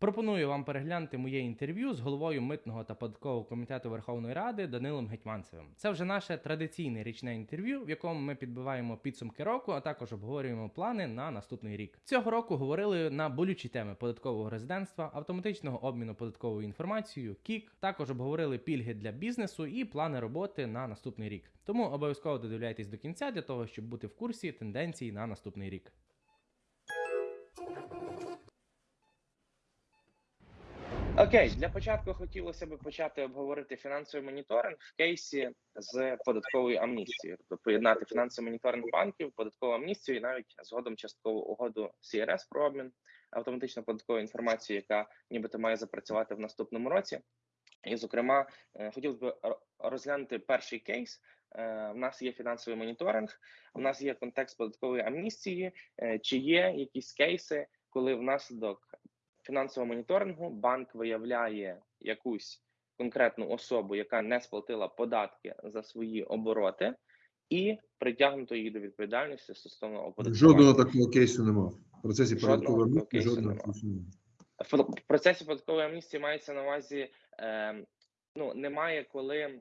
Пропоную вам переглянути моє інтерв'ю з головою митного та податкового комітету Верховної Ради Данилом Гетьманцевим. Це вже наше традиційне річне інтерв'ю, в якому ми підбиваємо підсумки року, а також обговорюємо плани на наступний рік. Цього року говорили на болючі теми податкового резидентства, автоматичного обміну податковою інформацією, КІК. Також обговорили пільги для бізнесу і плани роботи на наступний рік. Тому обов'язково додивляйтесь до кінця для того, щоб бути в курсі тенденцій на наступний рік. Окей, для початку хотілося б почати обговорити фінансовий моніторинг в кейсі з податковою амністією, тобто поєднати фінансовий моніторинг банків, податкову амністію і навіть згодом часткову угоду CRS про обмін автоматично податковою інформацією, яка нібито має запрацювати в наступному році. І, зокрема, е, хотілося б ро- розглянути перший кейс. Е, В нас є фінансовий моніторинг, в нас є контекст податкової амністії. Е, Чи є якісь кейси, коли внаслідок фінансового моніторингу банк виявляє якусь конкретну особу, яка не сплатила податки за свої обороти, і притягнуто її до відповідальності стосовно оподаткування. Жодного такого кейсу немає. В процесі податкової амністії жодного кейсу немає. В процесі податкової амністії мається на увазі, е, ну немає, коли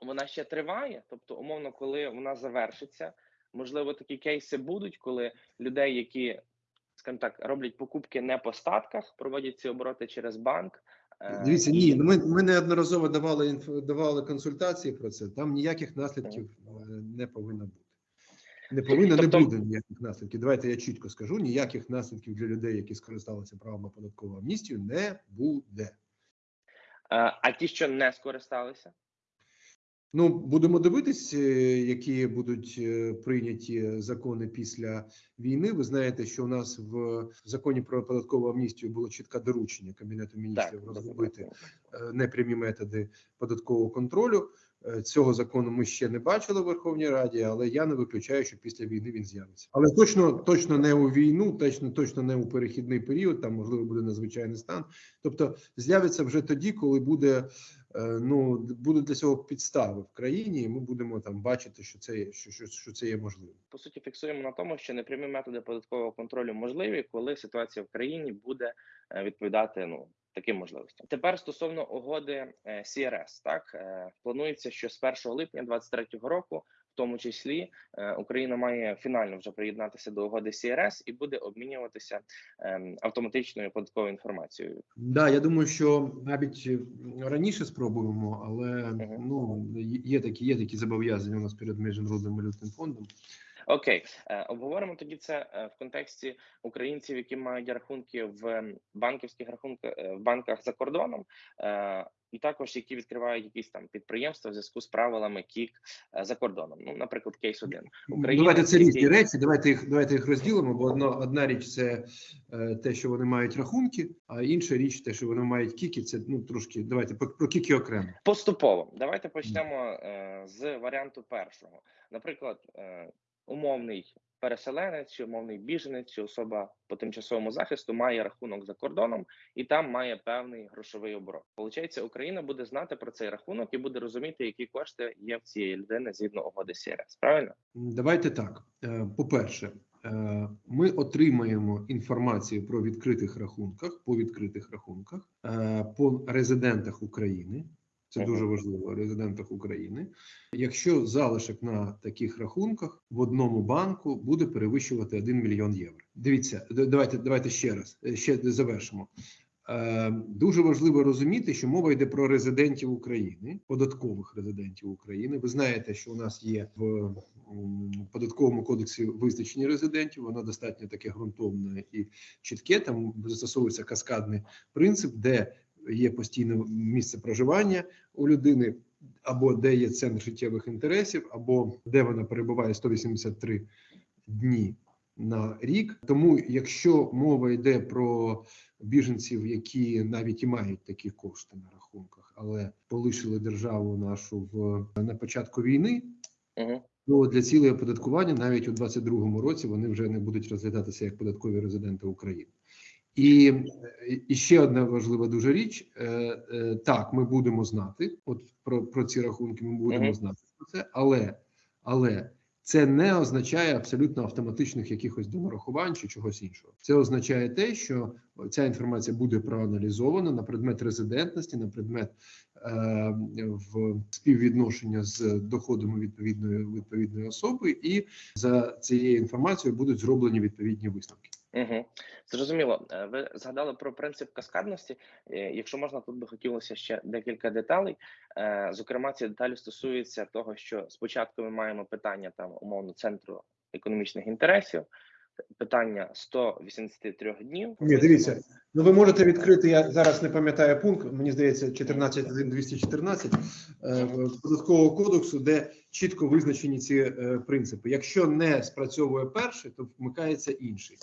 вона ще триває, тобто, умовно, коли вона завершиться. Можливо, такі кейси будуть, коли людей, які, скажімо так, роблять покупки не по статках, проводять ці обороти через банк. е, Дивіться, ні, ну ми, ми неодноразово давали давали консультації про це. Там ніяких наслідків е, не повинно бути. Не повинно, Тобто- не буде ніяких наслідків. Давайте я чітко скажу: ніяких наслідків для людей, які скористалися правом на податкову амністію, не буде. Е, А ті, що не скористалися, Ну, будемо дивитись, е, які будуть е, прийняті закони після війни. Ви знаєте, що у нас в законі про податкову амністію було чітке доручення Кабінету міністрів так розробити е, непрямі методи податкового контролю. Цього закону ми ще не бачили в Верховній Раді, але я не виключаю, що після війни він з'явиться. Але точно точно не у війну, точно точно не у перехідний період. Там можливо буде надзвичайний стан. Тобто з'явиться вже тоді, коли буде ну будуть для цього підстави в країні, і ми будемо там бачити, що це що, що, що це є можливим. по суті фіксуємо на тому, що непрямі методи податкового контролю можливі, коли ситуація в країні буде е, відповідати ну таким можливостям. Тепер стосовно угоди е, CRS, так е, планується, що з 1 липня 2023 року. В тому числі е, Україна має фінально вже приєднатися до угоди CRS і буде обмінюватися ем, автоматичною податковою інформацією. Да, я думаю, що навіть е, раніше спробуємо, але Мгм. ну є такі, є такі зобов'язання у нас перед міжнародним валютним фондом. Окей, Е, обговоримо тоді це в контексті українців, які мають рахунки в ем, банківських рахунках в банках за кордоном, і також які відкривають якісь там підприємства в зв'язку з правилами КІК е, за кордоном. Ну, наприклад, кейс один. Україна давайте це різні речі. Давайте їх давайте їх розділимо. Бо одна одна річ це е, те, що вони мають рахунки, а інша річ, те, що вони мають кіки. Це ну трошки. Давайте про, про кіки окремо. Поступово давайте почнемо е, з варіанту першого. Наприклад, умовний переселенець, чи умовний біженець, чи особа по тимчасовому захисту має рахунок за кордоном і там має певний грошовий оборот. Получається, Україна буде знати про цей рахунок і буде розуміти, які кошти є в цієї людини згідно угоди СРС. Правильно? Давайте так. Е, По-перше, е, ми отримаємо інформацію про відкритих рахунках по відкритих рахунках е, по резидентах України. Це дуже важливо резидентах України. Якщо залишок на таких рахунках в одному банку буде перевищувати 1 мільйон євро. Дивіться, давайте давайте ще раз е, ще завершимо. Е, Дуже важливо розуміти, що мова йде про резидентів України, податкових резидентів України. Ви знаєте, що у нас є в податковому кодексі визначення резидентів. Воно достатньо таке ґрунтовне і чітке. Там застосовується каскадний принцип, де є постійне місце проживання у людини, або де є центр життєвих інтересів, або де вона перебуває 183 дні на рік. Тому, якщо мова йде про біженців, які навіть і мають такі кошти на рахунках, але полишили державу нашу в на початку війни, Угу. то для цілей оподаткування навіть у 2022 році вони вже не будуть розглядатися як податкові резиденти України. І, е, і ще одна важлива дуже річ: е, е, так, ми будемо знати, от про, про ці рахунки ми будемо Мгм. знати про це, але, але Це не означає абсолютно автоматичних якихось донарахувань чи чогось іншого. Це означає те, що ця інформація буде проаналізована на предмет резидентності, на предмет е, в співвідношення з доходами відповідної відповідної особи, і за цією інформацією будуть зроблені відповідні висновки. Угу. Зрозуміло. Е, Ви згадали про принцип каскадності. Е, Якщо можна, тут би хотілося ще декілька деталей. Е, Зокрема, ці деталі стосуються того, що спочатку ми маємо питання там умовно центру економічних інтересів, питання 183 днів. Ні, дивіться, ну ви можете відкрити. Я зараз не пам'ятаю пункт. Мені здається, 14.1.214 е, податкового кодексу, де чітко визначені ці е, принципи. Якщо не спрацьовує перший, то вмикається інший.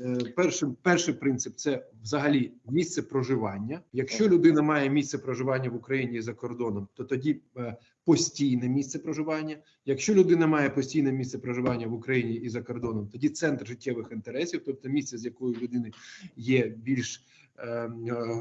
Е, Перший, перший принцип це взагалі місце проживання. Якщо людина має місце проживання в Україні за кордоном, то тоді е, постійне місце проживання. Якщо людина має постійне місце проживання в Україні і за кордоном, тоді центр життєвих інтересів, тобто місце, з якою людини є більш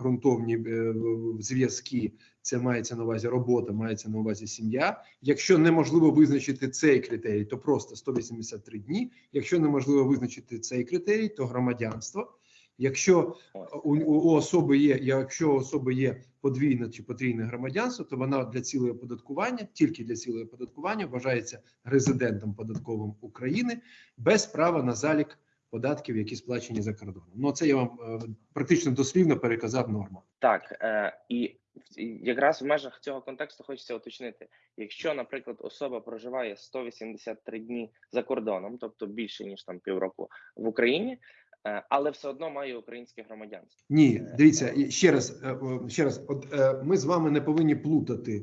ґрунтовні е, зв'язки, це мається на увазі робота, мається на увазі сім'я. Якщо неможливо визначити цей критерій, то просто 183 дні. Якщо неможливо визначити цей критерій, то громадянство. Якщо у особи є, якщо у особи є подвійне чи потрійне громадянство, то вона для цілої оподаткування, тільки для цілої оподаткування, вважається резидентом податковим України без права на залік податків, які сплачені за кордоном. Ну це я вам е, практично дослівно переказав норму. Так, е, і якраз в межах цього контексту хочеться уточнити: якщо, наприклад, особа проживає 183 дні за кордоном, тобто більше ніж там півроку в Україні, е, але все одно має українське громадянство. Ні, дивіться ще раз. Ще раз, от ми з вами не повинні плутати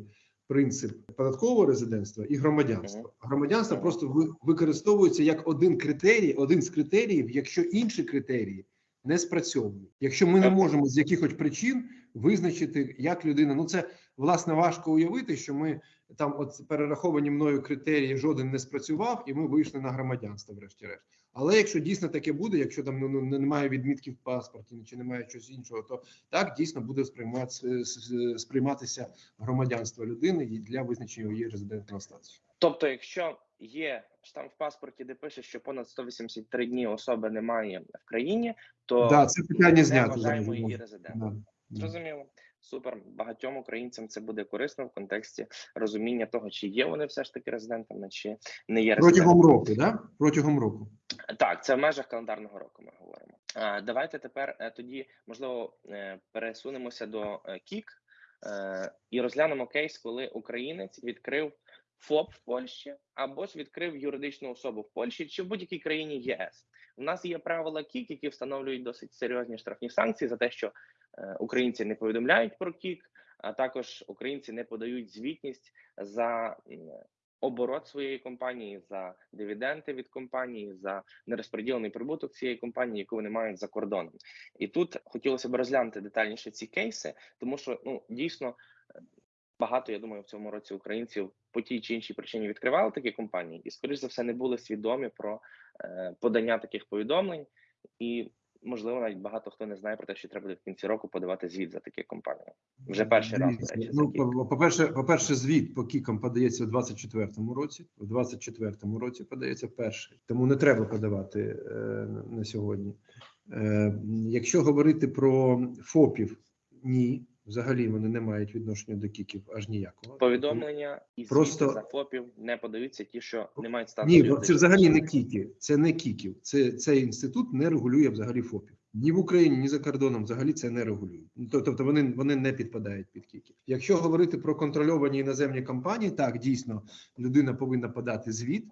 принцип податкового резидентства і громадянства. Громадянство просто ви- використовується як один критерій, один з критеріїв, якщо інші критерії не спрацьовують. Якщо ми не можемо з якихось причин визначити, як людина, ну це власне важко уявити, що ми там, от перераховані мною критерії, жоден не спрацював, і ми вийшли на громадянство, врешті-решт. Але якщо дійсно таке буде, якщо там ну, ну, немає відмітки в паспорті чи немає щось іншого, то так дійсно буде сприйматися, сприйматися громадянство людини і для визначення її резидентного статусу. Тобто, якщо є штамп в паспорті, де пише, що понад 183 дні особи немає в країні, то Да, це питання знято вважаємо її резидентом. Да. Зрозуміло. Супер. Багатьом українцям це буде корисно в контексті розуміння того, чи є вони все ж таки резидентами, чи не є резидентами. Протягом року, да? Протягом року. Так, це в межах календарного року. Ми говоримо. А, давайте тепер е, тоді можливо е, пересунемося до е, КІК і розглянемо кейс, коли українець відкрив ФОП в Польщі або ж відкрив юридичну особу в Польщі чи в будь-якій країні ЄС. У нас є правила КІК, які встановлюють досить серйозні штрафні санкції за те, що українці не повідомляють про КІК, а також українці не подають звітність за оборот своєї компанії, за дивіденди від компанії, за нерозподілений прибуток цієї компанії, яку вони мають за кордоном. І тут хотілося б розглянути детальніше ці кейси, тому що ну дійсно е, багато, я думаю, в цьому році українців по тій чи іншій причині відкривали такі компанії, і скоріш за все не були свідомі про е, подання таких повідомлень, і можливо навіть багато хто не знає про те, що треба буде в кінці року подавати звіт за такі компанії. Вже перший раз, Дивіться, до речі, Ну, за кілька. по- по-перше, звіт по кікам подається в 24-му році. В 24-му році подається перший. Тому не треба подавати е, на сьогодні. Е, якщо говорити про ФОПів, ні, взагалі вони не мають відношення до кіків аж ніякого. Повідомлення і Просто- за ФОПів не подаються ті, що не мають статусу. Ні, бо це взагалі не кіки, це не кіків. Це цей інститут не регулює взагалі ФОПів. Ні в Україні, ні за кордоном взагалі це не регулюють. Ну, Тобто вони, вони не підпадають під кіки. Якщо говорити про контрольовані іноземні компанії, так дійсно людина повинна подати звіт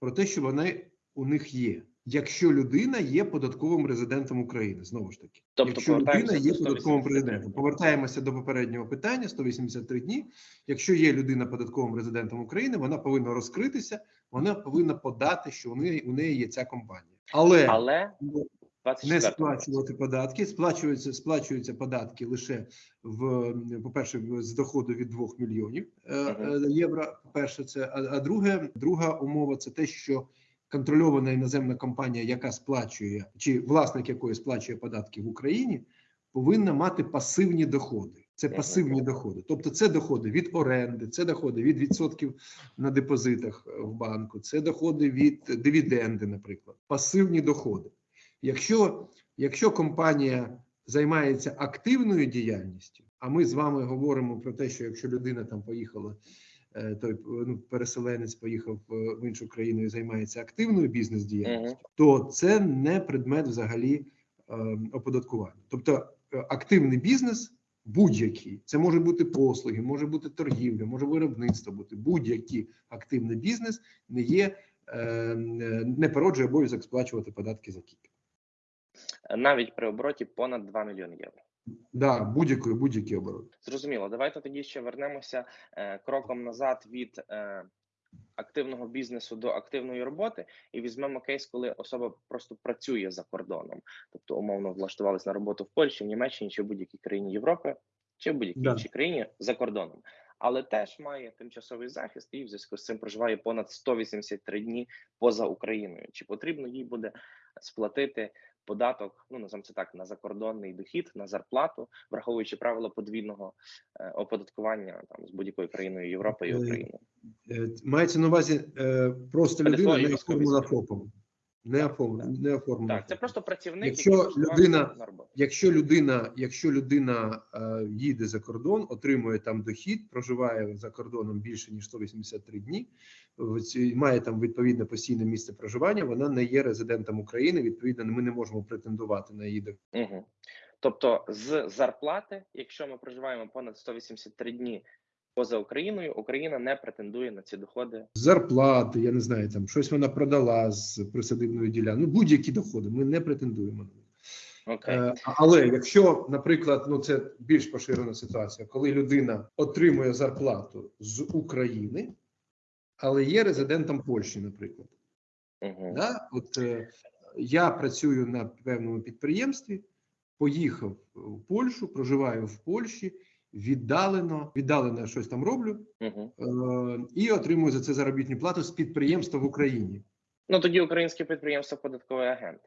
про те, що вони у них є. Якщо людина є податковим резидентом України, знову ж таки, Тобто якщо людина є податковим 183 резидентом, повертаємося до попереднього питання: 183 дні. Якщо є людина податковим резидентом України, вона повинна розкритися, вона повинна подати, що у неї у неї є ця компанія, але, Але не сплачувати податки. Сплачуються сплачуються податки лише в по перше, з доходу від 2 мільйонів е, е, євро. Перше, це а, а друге, друга умова це те, що контрольована іноземна компанія, яка сплачує, чи власник якої сплачує податки в Україні, повинна мати пасивні доходи. Це пасивні доходи. Тобто, це доходи від оренди, це доходи від відсотків на депозитах е, в банку, це доходи від дивіденди, наприклад, пасивні доходи. Якщо, якщо компанія займається активною діяльністю, а ми з вами говоримо про те, що якщо людина там поїхала, той ну, переселенець поїхав е, в іншу країну і займається активною бізнес-діяльністю, то це не предмет взагалі е, оподаткування. Тобто е, активний бізнес будь-який, це може бути послуги, може бути торгівля, може виробництво бути будь-який активний бізнес не є е, не породжує обов'язок сплачувати податки за кіпі. навіть при обороті понад 2 мільйони євро. Да, будь-який будь-який оборот. Зрозуміло. Давайте тоді ще вернемося е, кроком назад від е, активного бізнесу до активної роботи, і візьмемо кейс, коли особа просто працює за кордоном, тобто умовно влаштувалась на роботу в Польщі, в Німеччині чи в будь-якій країні Європи, чи в будь-якій Да. іншій країні за кордоном. Але теж має тимчасовий захист і в зв'язку з цим проживає понад 183 дні поза Україною. Чи потрібно їй буде сплатити податок, ну називаємо це так, на закордонний дохід, на зарплату, враховуючи правила подвійного е, оподаткування там з будь-якою країною Європи і Е, України. Е, Мається на увазі просто людина твоєю формула. ФОПом. Не так. не оформлена. Так, це просто працівник, Якщо який людина- Якщо людина, якщо людина е, їде за кордон, отримує там дохід, проживає за кордоном більше ніж 183 дні, має там відповідне постійне місце проживання, вона не є резидентом України. Відповідно, ми не можемо претендувати на її дохід. Угу. Тобто з зарплати, якщо ми проживаємо понад 183 дні поза Україною, Україна не претендує на ці доходи. зарплати. Я не знаю, там щось вона продала з присадибної ділянки. Ну будь-які доходи. Ми не претендуємо на них. Окей. Е, Але якщо, наприклад, ну це більш поширена ситуація, коли людина отримує зарплату з України, але є резидентом Польщі, наприклад. Угу. Да? От е, я працюю на певному підприємстві, поїхав в Польщу, проживаю в Польщі, віддалено, віддалено щось там роблю Угу. е, і отримую за це заробітну плату з підприємства в Україні. Ну тоді українське підприємство податковий агент.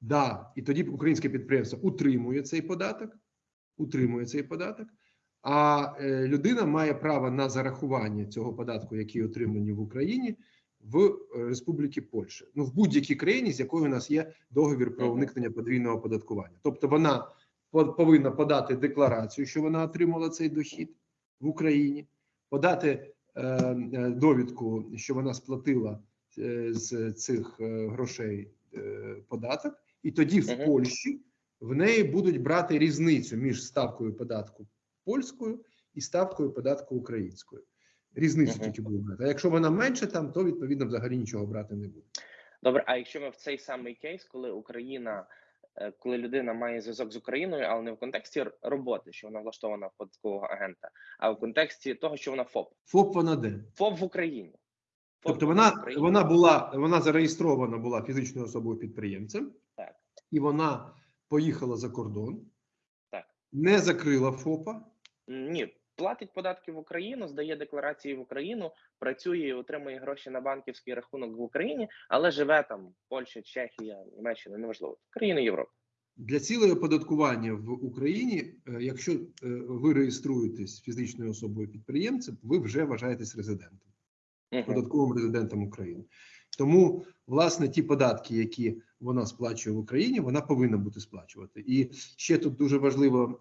Да, і тоді українське підприємство утримує цей податок, утримує цей податок, а е, людина має право на зарахування цього податку, який отримані в Україні, в е, Республіки Польща. Ну, в будь-якій країні, з якою у нас є договір про уникнення подвійного оподаткування. Тобто вона повинна подати декларацію, що вона отримала цей дохід в Україні, подати е, е, довідку, що вона сплатила е, з цих грошей податок, і тоді в. Польщі в неї будуть брати різницю між ставкою податку польською і ставкою податку українською. Різницю Мгм. тільки будуть брати. А якщо вона менше там, то відповідно взагалі нічого брати не буде. Добре, а якщо ми в цей самий кейс, коли Україна, коли людина має зв'язок з Україною, але не в контексті роботи, що вона влаштована в податкового агента, а в контексті того, що вона ФОП, ФОП вона де? ФОП в Україні. ФОП Тобто вона, Україні. вона була вона зареєстрована була фізичною особою підприємцем, Так. і вона поїхала за кордон, Так. не закрила ФОПа. Ні, платить податки в Україну, здає декларації в Україну, працює і отримує гроші на банківський рахунок в Україні, але живе там Польща, Чехія, Німеччина, неважливо, країни Європи. Для цілої оподаткування в Україні, е, якщо е, ви реєструєтесь фізичною особою підприємцем, ви вже вважаєтесь резидентом, податковим резидентом України. Тому, власне, ті податки, які вона сплачує в Україні, вона повинна бути сплачувати. І ще тут дуже важливо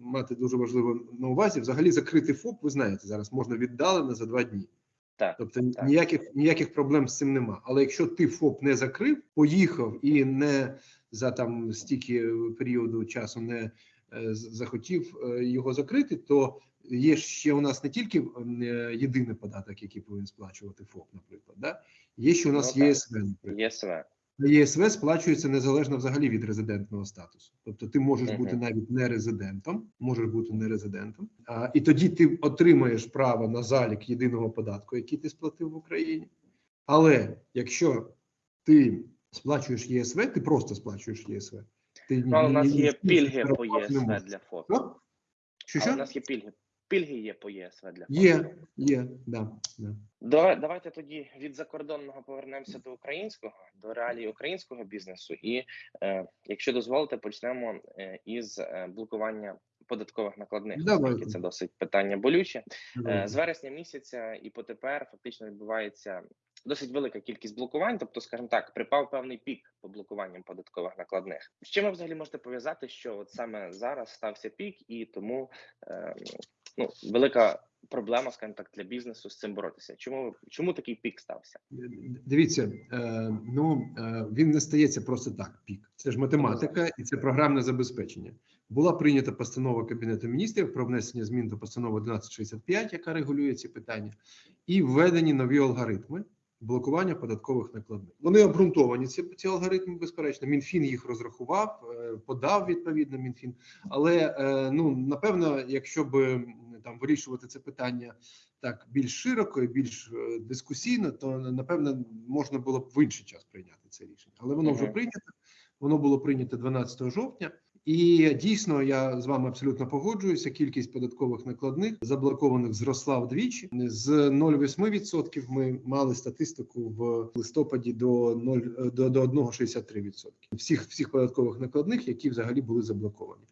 мати дуже важливо на увазі. Взагалі, закрити ФОП, ви знаєте, зараз можна віддалено за два дні. Так, Тобто так. ніяких ніяких проблем з цим нема. Але якщо ти ФОП не закрив, поїхав і не за там стільки періоду часу не е, захотів е, його закрити, то є ще у нас не тільки е, єдиний податок, який повинен сплачувати ФОП, наприклад. Да? Є ще у нас Ну. ЄСВ, наприклад. ЄСВ. А ЄСВ сплачується незалежно взагалі від резидентного статусу. Тобто ти можеш Мгм. бути навіть не резидентом, можеш бути не резидентом, а, і тоді ти отримаєш право на залік єдиного податку, який ти сплатив в Україні. Але якщо ти сплачуєш ЄСВ, ти просто сплачуєш ЄСВ. Ти ні- Ну, але у нас ні- є ні- пільги ні- по ЄСВ для ФОП. Що? Що, Але у нас є пільги. Пільги є по ЄСВ для. Є, є, да, да. Давай, давайте тоді від закордонного повернемося до українського, до реалій українського бізнесу. І е, якщо дозволите, почнемо е, із е, блокування податкових накладних, Давайте. це досить питання болюче. Давайте. Е, З вересня місяця і по тепер фактично відбувається досить велика кількість блокувань. Тобто, скажімо так, припав певний пік по блокуванням податкових накладних. З чим ви взагалі можете пов'язати, що от саме зараз стався пік, і тому е, ну велика проблема, скажімо так, для бізнесу з цим боротися. Чому чому такий пік стався? Дивіться, е, ну е, він не стається просто так. Пік це ж математика і це програмне забезпечення. Була прийнята постанова Кабінету міністрів про внесення змін до постанови 1165, яка регулює ці питання, і введені нові алгоритми блокування податкових накладних. Вони обґрунтовані. Ці ці алгоритми, безперечно. Мінфін їх розрахував, е, подав відповідно Мінфін. Але е, ну напевно, якщо би там вирішувати це питання так більш широко і більш е, дискусійно, то напевно можна було б в інший час прийняти це рішення. Але воно вже прийнято. Воно було прийнято 12 жовтня. І дійсно, я з вами абсолютно погоджуюся. Кількість податкових накладних заблокованих зросла вдвічі. З 0,8% ми мали статистику в листопаді до 0, до, до 1,63% всіх всіх податкових накладних, які взагалі були заблоковані.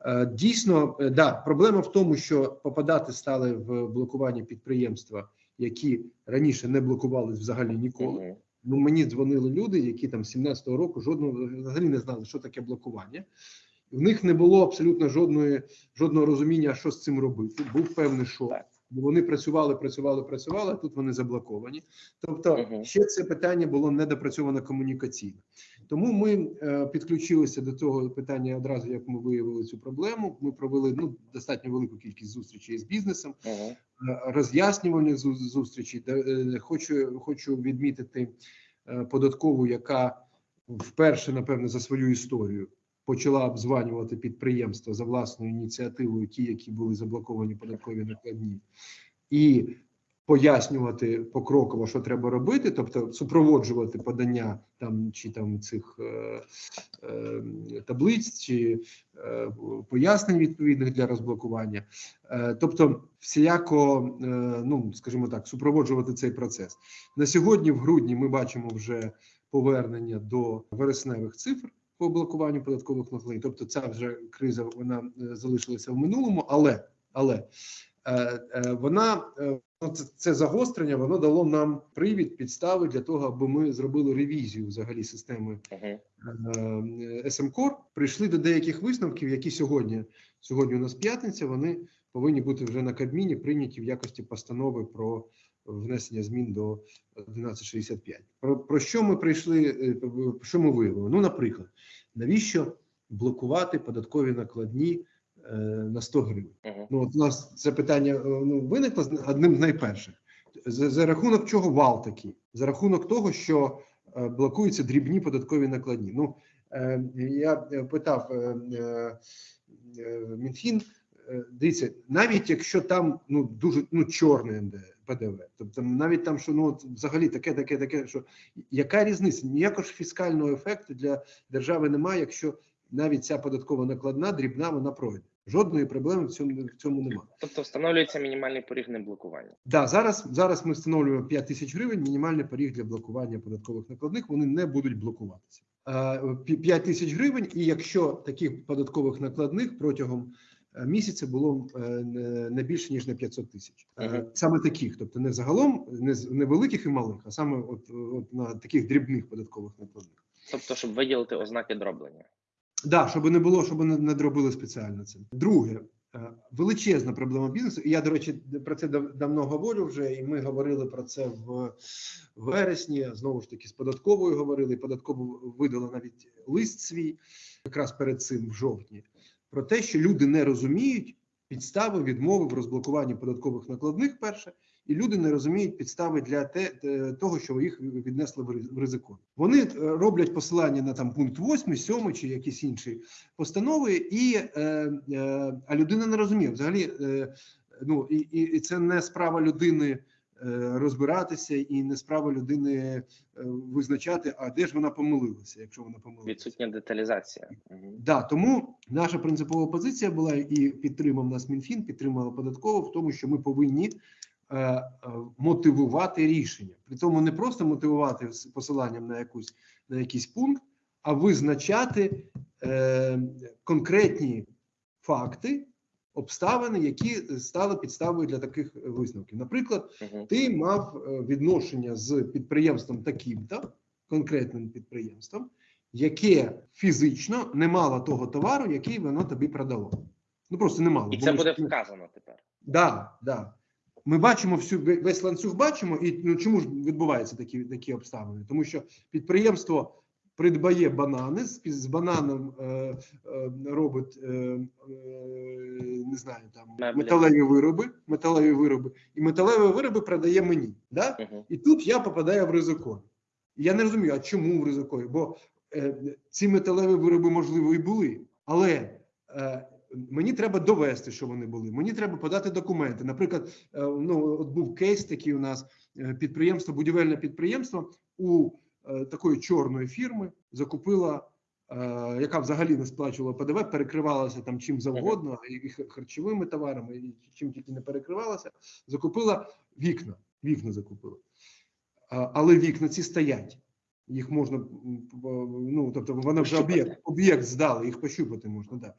Е, Дійсно, е, да, проблема в тому, що попадати стали в блокування підприємства, які раніше не блокувались взагалі ніколи. Ну мені дзвонили люди, які там з 17-го року жодного взагалі не знали, що таке блокування. В них не було абсолютно жодної жодного розуміння, що з цим робити. Був певний шок. Бо вони працювали, працювали, працювали. а Тут вони заблоковані. Тобто, Мгм. ще це питання було недопрацьовано комунікаційно. Тому ми е, підключилися до цього питання одразу, як ми виявили цю проблему. Ми провели ну достатньо велику кількість зустрічей з бізнесом Мгм. е, роз'яснювальних зу- зустрічей. Де, е, Хочу хочу відмітити е, податкову, яка вперше, напевне, за свою історію почала обзванювати підприємства за власною ініціативою, ті, які були заблоковані податкові накладні, і пояснювати покроково, що треба робити, тобто супроводжувати подання там чи там цих е, е, таблиць чи е, пояснень відповідних для розблокування. Е, Тобто, всіяко, е, ну скажімо так, супроводжувати цей процес на сьогодні. В грудні ми бачимо вже повернення до вересневих цифр по блокуванню податкових накладень. Тобто, ця вже криза вона е, залишилася в минулому, але але е, е, вона ну, це, загострення, воно дало нам привід, підстави для того, аби ми зробили ревізію взагалі системи Мгм. е, СМКОР прийшли до деяких висновків, які сьогодні сьогодні у нас п'ятниця. Вони повинні бути вже на Кабміні прийняті в якості постанови про внесення змін до 1165. Про, про що ми прийшли? е, Що ми виявили? Ну, наприклад, навіщо блокувати податкові накладні е, на 100 гривень? Мгм. Ну, от у нас це питання е, ну, виникло одним з найперших. За, за рахунок чого вал такий? За рахунок того, що е, блокуються дрібні податкові накладні. Ну, е, я е, питав е, е, Мінфін, дивіться, навіть якщо там ну, дуже ну, чорне НД, ПДВ, тобто навіть там, що ну, взагалі таке, таке, таке, що яка різниця? Ніякого ж фіскального ефекту для держави немає, якщо навіть ця податкова накладна дрібна, вона пройде. Жодної проблеми в цьому в цьому немає. Тобто встановлюється мінімальний поріг неблокування. Да, зараз зараз ми встановлюємо 5 тисяч гривень. Мінімальний поріг для блокування податкових накладних. Вони не будуть блокуватися. Е, 5 тисяч гривень. І якщо таких податкових накладних протягом е, місяця було е, не більше ніж на 500 тисяч, Е, саме таких, тобто не загалом, не не великих і малих, а саме от, от на таких дрібних податкових накладних. Тобто, щоб виділити ознаки дроблення. Да, щоб не було, щоб не, не дробили спеціально це. Друге, е, величезна проблема бізнесу. І я, до речі, про це давно говорю вже, і ми говорили про це в вересні. Знову ж таки, з податковою говорили. і Податково видала навіть лист свій якраз перед цим в жовтні. Про те, що люди не розуміють підстави відмови в розблокуванні податкових накладних. Перше, і люди не розуміють підстави для те, того, що їх віднесли в риз- Вони е, роблять посилання на там пункт 8, 7 чи якісь інші постанови, і е, е, а людина не розуміє взагалі. Е, ну і, і це не справа людини. Е, Розбиратися і не справа людини е, визначати, а де ж вона помилилася, якщо вона помилилася. Відсутня деталізація. Да, тому наша принципова позиція була і підтримав нас Мінфін, підтримала податково в тому, що ми повинні е, мотивувати рішення. При тому не просто мотивувати з посиланням на якусь на якийсь пункт, а визначати е, конкретні факти, обставини, які стали підставою для таких висновків. Наприклад, ти мав е, відношення з підприємством таким-то, конкретним підприємством, яке фізично не мало того товару, який воно тобі продало. Ну просто не мало. І це буде вказано тепер. Да, да. Ми бачимо всю ве- весь ланцюг бачимо, і ну чому ж відбуваються такі, такі обставини? Тому що підприємство придбає банани, з, бананом е, е, робить е, е, не знаю там металеві вироби, металеві вироби, і металеві вироби продає мені. Да? Мгм. І тут я попадаю в ризикові. Я не розумію, а чому в ризикові? Бо е, ці металеві вироби, можливо, і були, але е, мені треба довести, що вони були. Мені треба подати документи. Наприклад, е, ну от був кейс такий у нас е, підприємство, будівельне підприємство у такої чорної фірми закупила. е, Яка взагалі не сплачувала ПДВ, перекривалася там чим завгодно, і харчовими товарами, і чим тільки не перекривалася, закупила вікна. Вікна закупила. Але вікна ці стоять. Їх можна, ну тобто вони вже об'єкт, об'єкт здали, їх пощупати можна, да.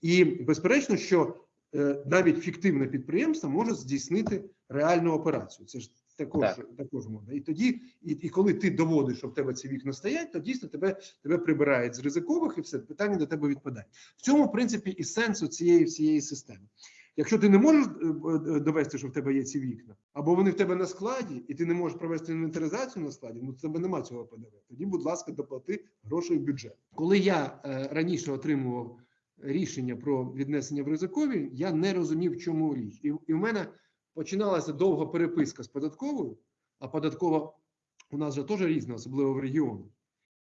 І безперечно, що е, навіть фіктивне підприємство може здійснити реальну операцію. Це ж також, Так. також можна. І тоді, і, і коли ти доводиш, що в тебе ці вікна стоять, то дійсно тебе, тебе прибирають з ризикових і все питання до тебе відпадає. В цьому, в принципі, і сенсу цієї всієї системи. Якщо ти не можеш е, е, довести, що в тебе є ці вікна, або вони в тебе на складі, і ти не можеш провести інвентаризацію на складі, ну в тебе немає цього ПДВ. Тоді, будь ласка, доплати грошей в бюджет. Коли я е, раніше отримував рішення про віднесення в ризикові, я не розумів, в чому річ. І, і в мене починалася довга переписка з податковою, а податкова у нас же теж різна, особливо в регіонах.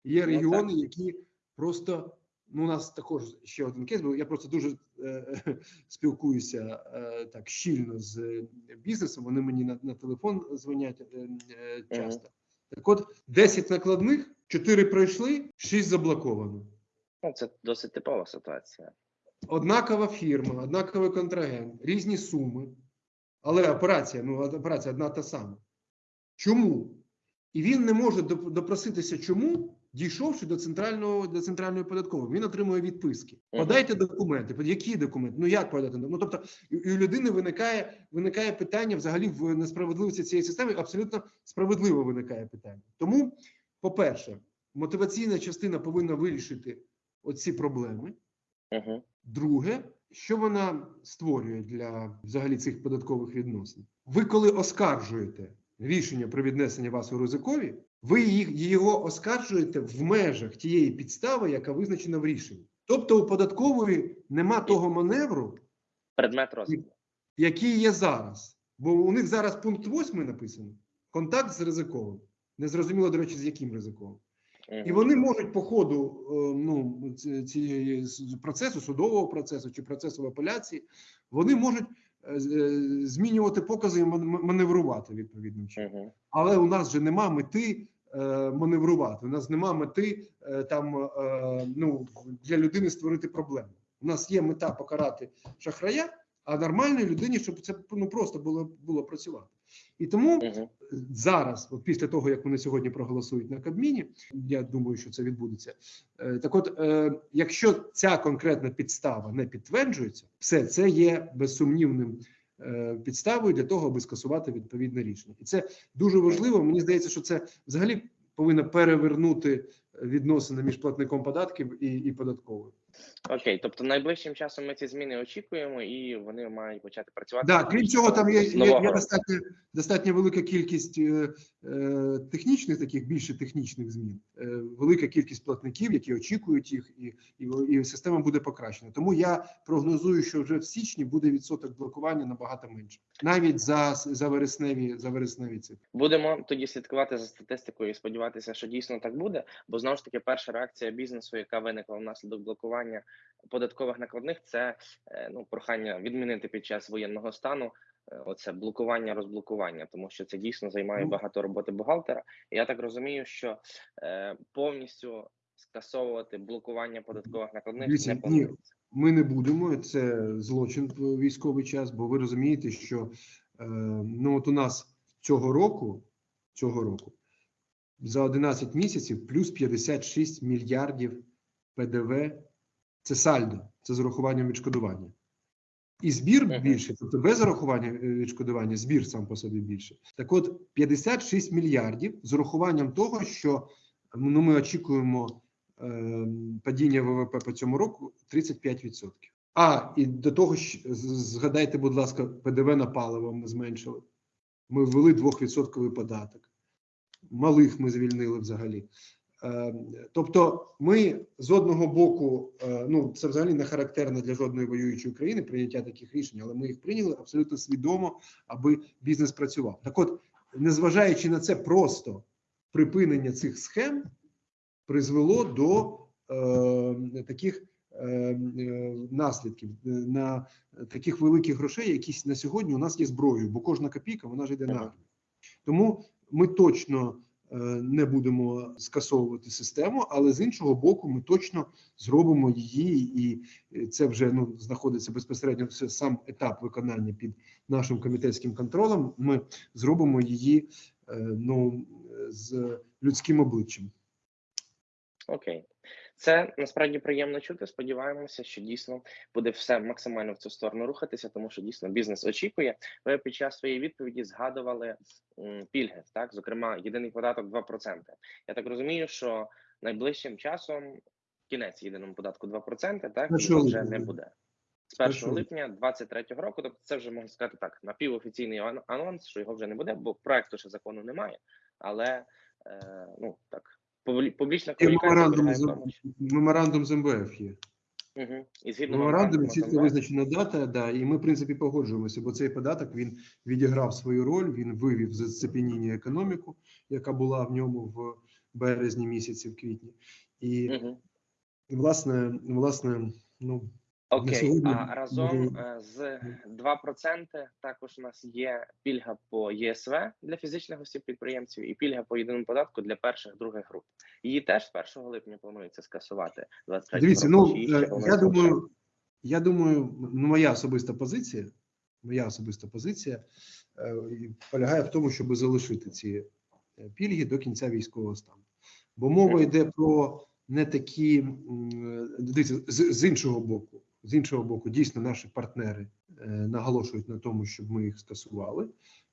Є Ну, регіони, які просто ну, у нас також ще один кейс, бо я просто дуже е, спілкуюся е, так щільно з е, бізнесом. Вони мені на, на телефон дзвонять е, е, часто. Так от 10 накладних, 4 пройшли, 6 заблоковано. Ну, це досить типова ситуація. Однакова фірма, однаковий контрагент, різні суми, але операція, ну операція одна та сама. Чому? І він не може допроситися, чому, дійшовши до центрального до центральної податкової. Він отримує відписки. Подайте документи. Які документи? Ну як подати? Ну тобто, і, у людини виникає виникає питання взагалі в несправедливості цієї системи. Абсолютно справедливо виникає питання. Тому, по-перше, мотиваційна частина повинна вирішити оці проблеми. Друге, що вона створює для взагалі цих податкових відносин? Ви коли оскаржуєте рішення про віднесення вас у ризикові, ви його оскаржуєте в межах тієї підстави, яка визначена в рішенні. Тобто у податкової нема того маневру, Предмет розгляду. який є зараз. Бо у них зараз пункт 8 написано: контакт з ризиковим. Незрозуміло, до речі, з яким ризиковим. І вони можуть по ходу е, ну, цієї процесу, судового процесу чи процесу в апеляції, вони можуть е, е, змінювати покази і маневрувати відповідним чином. Але у нас же нема мети маневрувати. У нас нема мети там ну, для людини створити проблему. У нас є мета покарати шахрая, а нормальній людині, щоб це ну просто було було працювати. І тому Мгм. зараз, от після того як вони сьогодні проголосують на Кабміні, я думаю, що це відбудеться. Е, Так, от, е, якщо ця конкретна підстава не підтверджується, все це є безсумнівним е, підставою для того, аби скасувати відповідне рішення, і це дуже важливо. Мені здається, що це взагалі повинно перевернути відносини між платником податків і, і податковою. Окей, тобто найближчим часом ми ці зміни очікуємо, і вони мають почати працювати. Да, крім цього, там є, є, є достатньо, достатньо велика кількість е, е, технічних, таких більше технічних змін, е, велика кількість платників, які очікують їх, і, і, і система буде покращена. Тому я прогнозую, що вже в січні буде відсоток блокування набагато менше, навіть за, за вересневі за вересневі цифри. Будемо тоді слідкувати за статистикою і сподіватися, що дійсно так буде. Бо знову ж таки, перша реакція бізнесу, яка виникла внаслідок блокування податкових накладних, це е, ну прохання відмінити під час воєнного стану. е, Оце блокування, розблокування, тому що це дійсно займає Ну. багато роботи бухгалтера. І я так розумію, що е, повністю скасовувати блокування податкових накладних Дивіться, не ні. Ми не будемо. Це злочин в військовий час, бо ви розумієте, що е, ну от у нас цього року, цього року за 11 місяців плюс 56 мільярдів ПДВ. Це сальдо, це з урахуванням відшкодування. І збір більше, тобто без зарахування е, відшкодування, збір сам по собі більше. Так от 56 мільярдів з урахуванням того, що ну, ми очікуємо е, падіння ВВП по цьому року 35%. А і до того ж, згадайте, будь ласка, ПДВ на паливо ми зменшили. Ми ввели 2% податок. Малих ми звільнили взагалі. Е, Тобто, ми з одного боку, е, ну це взагалі не характерно для жодної воюючої країни прийняття таких рішень, але ми їх прийняли абсолютно свідомо, аби бізнес працював. Так, от, незважаючи на це, просто припинення цих схем призвело до е, таких е, е, наслідків на таких великих грошей, які на сьогодні у нас є зброєю, бо кожна копійка вона ж йде на армію. Тому ми точно не будемо скасовувати систему, але з іншого боку, ми точно зробимо її, і е, це вже ну знаходиться безпосередньо сам етап виконання під нашим комітетським контролем. Ми зробимо її е, ну з людським обличчям. Окей, це насправді приємно чути. Сподіваємося, що дійсно буде все максимально в цю сторону рухатися, тому що дійсно бізнес очікує. Ви під час своєї відповіді згадували пільги, так зокрема, єдиний податок 2%. Я так розумію, що найближчим часом кінець єдиному податку 2%, так Першого вже не буде. З 1 Першого липня 2023 року, тобто це вже можна сказати так, напівофіційний ан- анонс, що його вже не буде, бо проекту ще закону немає. Але е, ну так, публічна комунікація меморандум з меморандум з МВФ є. Угу. І згідно меморандумі чітко визначена дата, да, і ми, в принципі, погоджуємося, бо цей податок він відіграв свою роль, він вивів з зацепеніння економіку, яка була в ньому в березні місяці, в квітні. І, угу. власне, власне, ну, Окей, а разом е, з 2% також у нас є пільга по ЄСВ для фізичних осіб підприємців і пільга по єдиному податку для перших других груп. Її теж з 1 липня планується скасувати 23 Дивіться, року. ну е, я думаю, я думаю, ну моя особиста позиція, моя особиста позиція е, полягає в тому, щоб залишити ці пільги до кінця військового стану. Бо мова йде про не такі дивіться, з, з іншого боку, з іншого боку, дійсно наші партнери е, наголошують на тому, щоб ми їх скасували,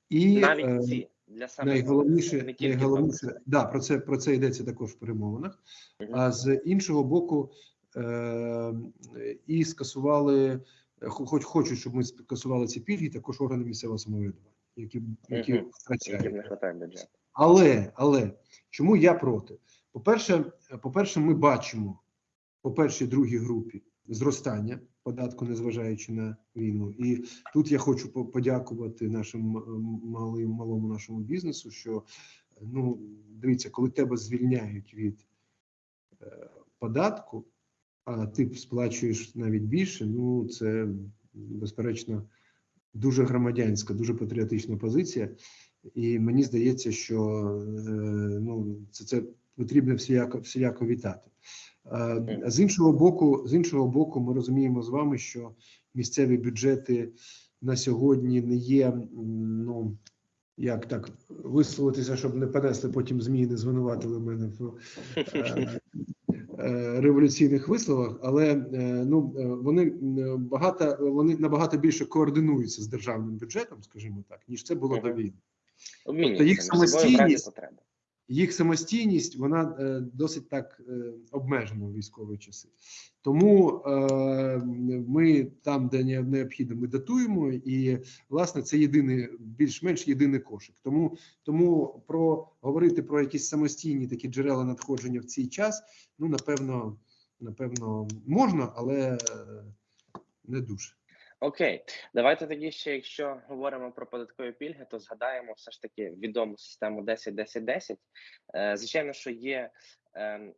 і навіть е, ці для самих найголовніше, не тільки найголовніше, 2%. да, про це про це йдеться також в перемовинах. А з іншого боку, е, і скасували, хоч хочуть, щоб ми скасували ці пільги, також органи місцевого самоврядування, які, які втрачають. Не бюджету. Але, але чому я проти? По-перше, по-перше, ми бачимо по першій другій групі зростання податку, незважаючи на війну. І тут я хочу по- подякувати нашим малим малому нашому бізнесу. Що ну дивіться, коли тебе звільняють від е, податку, а ти сплачуєш навіть більше. Ну це безперечно дуже громадянська, дуже патріотична позиція. І мені здається, що е, ну це, це потрібно всіяко всіляко вітати. Е, З іншого боку, з іншого боку, ми розуміємо з вами, що місцеві бюджети на сьогодні не є ну. Як так висловитися, щоб не понесли потім змі, не звинуватили мене в е, е, революційних висловах, але е, ну вони багато вони набагато більше координуються з державним бюджетом, скажімо так, ніж це було до війни. Обмінюються їх самостійність-. Їх самостійність вона е, досить так е, обмежена в військові часи. Тому е, ми там, де необхідно, ми датуємо, і власне це єдиний, більш-менш єдиний кошик. Тому тому про говорити про якісь самостійні такі джерела надходження в цей час, ну напевно, напевно, можна, але не дуже. Окей, давайте тоді ще, якщо говоримо про податкові пільги, то згадаємо все ж таки відому систему 10-10-10. Е, Звичайно, що є ем,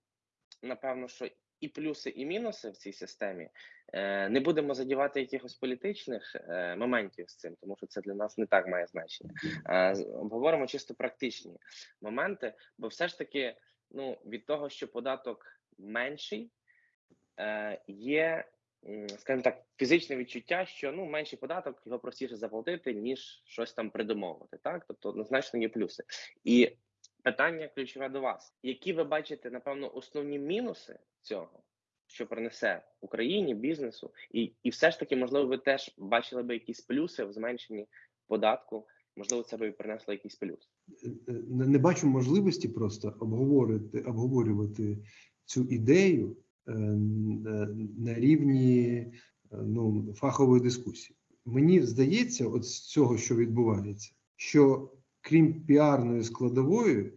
напевно, що і плюси, і мінуси в цій системі. Е, Не будемо задівати якихось політичних е, моментів з цим, тому що це для нас не так має значення. Е, Обговоримо чисто практичні моменти, бо все ж таки, ну від того, що податок менший, є скажімо так, фізичне відчуття, що ну менший податок його простіше заплатити, ніж щось там придумовувати. Так, тобто однозначно є плюси. І питання ключове до вас: які ви бачите, напевно, основні мінуси цього? що принесе Україні, бізнесу, і, і все ж таки, можливо, ви теж бачили би якісь плюси в зменшенні податку. Можливо, це би принесло якийсь плюс. не, не бачу можливості просто обговорити, обговорювати цю ідею е, на рівні е, ну, фахової дискусії. Мені здається, от з цього, що відбувається, що крім піарної складової,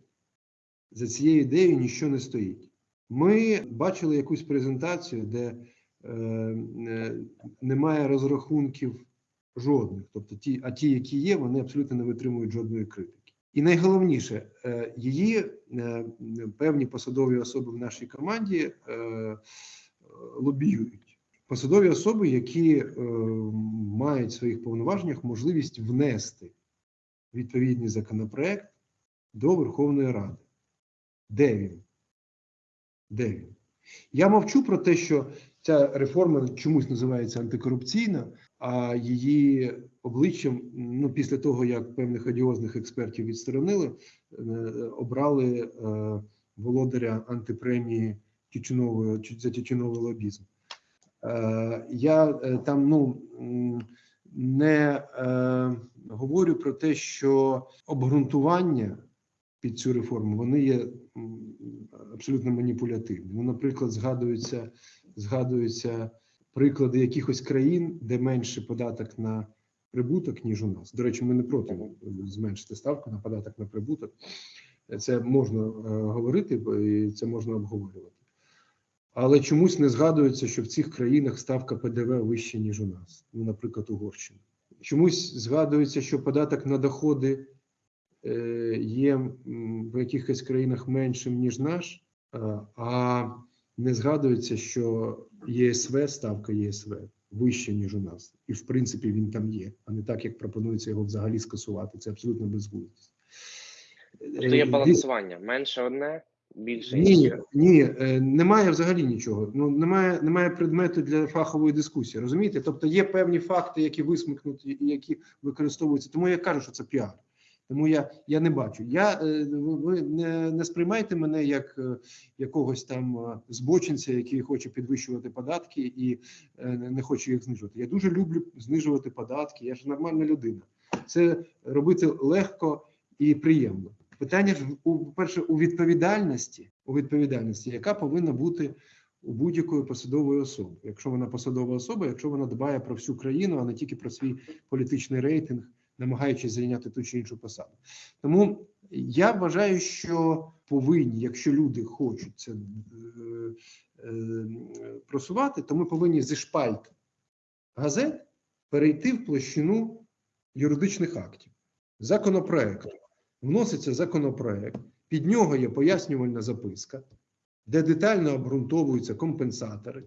за цією ідеєю нічого не стоїть. Ми бачили якусь презентацію, де е, е, немає розрахунків жодних. Тобто ті, а ті, які є, вони абсолютно не витримують жодної критики. І найголовніше, е, її е, певні посадові особи в нашій команді е, лобіюють. Посадові особи, які мають в своїх повноваженнях можливість внести відповідний законопроект до Верховної Ради. Де він? Де він? Я мовчу про те, що ця реформа чомусь називається антикорупційна, а її обличчям, ну після того як певних одіозних експертів відсторонили, е, обрали е, володаря антипремії тютюнової за тютюновий лобізм. Е, я там ну не говорю про те, що обґрунтування під цю реформу вони є абсолютно маніпулятивні. Ну, наприклад, згадуються, згадуються приклади якихось країн, де менше податок на прибуток, ніж у нас. До речі, ми не проти зменшити ставку на податок на прибуток. Це можна е, говорити, і це можна обговорювати. Але чомусь не згадується, що в цих країнах ставка ПДВ вища, ніж у нас. Ну, наприклад, Угорщина. Чомусь згадується, що податок на доходи є в якихось країнах меншим, ніж наш, а- а не згадується, що ЄСВ, ставка ЄСВ вища, ніж у нас. І в принципі він там є, а не так, як пропонується його взагалі скасувати. Це абсолютно безглуздість. Тобто є Е, балансування. Менше одне, більше ні, ні, е, немає взагалі нічого. Ну немає, немає предмету для фахової дискусії. Розумієте? Тобто є певні факти, які висмикнуті і які використовуються. Тому я кажу, що це піар. Тому я, я не бачу. Я е, ви не, не сприймайте мене як е, якогось там е, збочинця, який хоче підвищувати податки і не хоче їх знижувати. Я дуже люблю знижувати податки. Я ж нормальна людина. Це робити легко і приємно. Питання ж у перше у відповідальності, у відповідальності, яка повинна бути у будь-якої посадової особи, якщо вона посадова особа, якщо вона дбає про всю країну, а не тільки про свій політичний рейтинг, намагаючись зайняти ту чи іншу посаду. Тому я вважаю, що повинні, якщо люди хочуть це е, е, просувати, то ми повинні зі шпальт газет перейти в площину юридичних актів, законопроекту. Вноситься законопроект, під нього є пояснювальна записка, де детально обґрунтовуються компенсатори.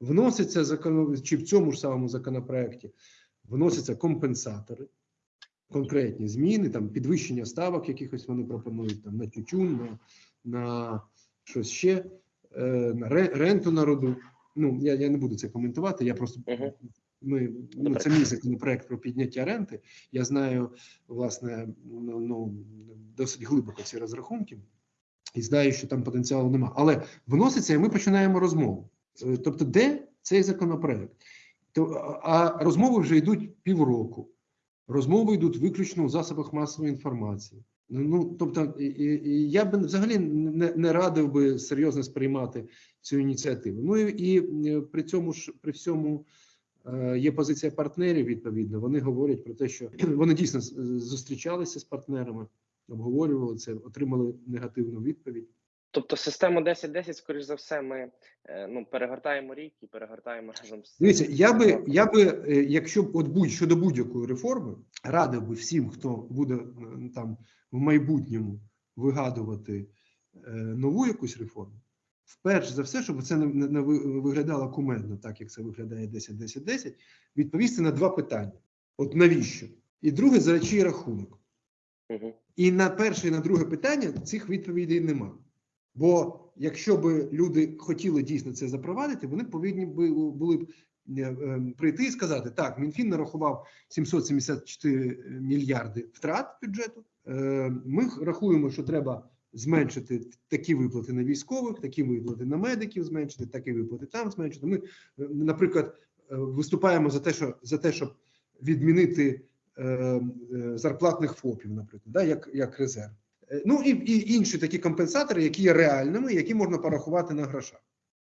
Вноситься закон... чи в цьому ж самому законопроекті вносяться компенсатори, конкретні зміни, там підвищення ставок, якихось вони пропонують там на тютюн, на, на щось ще, е, на ренту народу. Ну, я, я не буду це коментувати. Я просто ми ну, це мій законопроект про підняття ренти. Я знаю, власне, ну, ну досить глибоко ці розрахунки, і знаю, що там потенціалу нема. Але вноситься, і ми починаємо розмову. Е, Тобто, де цей законопроект? А розмови вже йдуть півроку. Розмови йдуть виключно у засобах масової інформації. Ну, тобто, я б взагалі не, не радив би серйозно сприймати цю ініціативу. Ну і, і е, при цьому ж при всьому е, є позиція партнерів. Відповідно, вони говорять про те, що вони дійсно зустрічалися з партнерами, обговорювали це, отримали негативну відповідь. Тобто систему 10-10, скоріш за все, ми е, ну, перегортаємо рік і перегортаємо разом з Дивіться, я би, я би, е, якщо б от будь щодо будь-якої реформи, радив би всім, хто буде е, там в майбутньому вигадувати нову якусь реформу, вперше за все, щоб це не, не, не виглядало кумедно, так як це виглядає 10-10-10, відповісти на два питання: от навіщо? І друге, за чий рахунок. Мгм. І на перше і на друге питання цих відповідей нема. Бо якщо б люди хотіли дійсно це запровадити, вони повинні були б е, е, прийти і сказати: так, Мінфін нарахував 774 мільярди втрат бюджету. Е, Ми рахуємо, що треба зменшити такі виплати на військових, такі виплати на медиків, зменшити, такі виплати там зменшити. Ми, наприклад, виступаємо за те, що за те, щоб відмінити зарплатних ФОПів, наприклад, да, як, як резерв. Е, Ну і, і інші такі компенсатори, які є реальними, які можна порахувати на грошах,